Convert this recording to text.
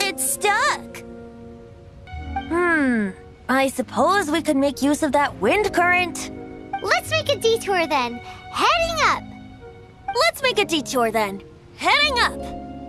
It's stuck. Hmm, I suppose we could make use of that wind current. Let's make a detour then. Heading up. Let's make a detour then. Heading up.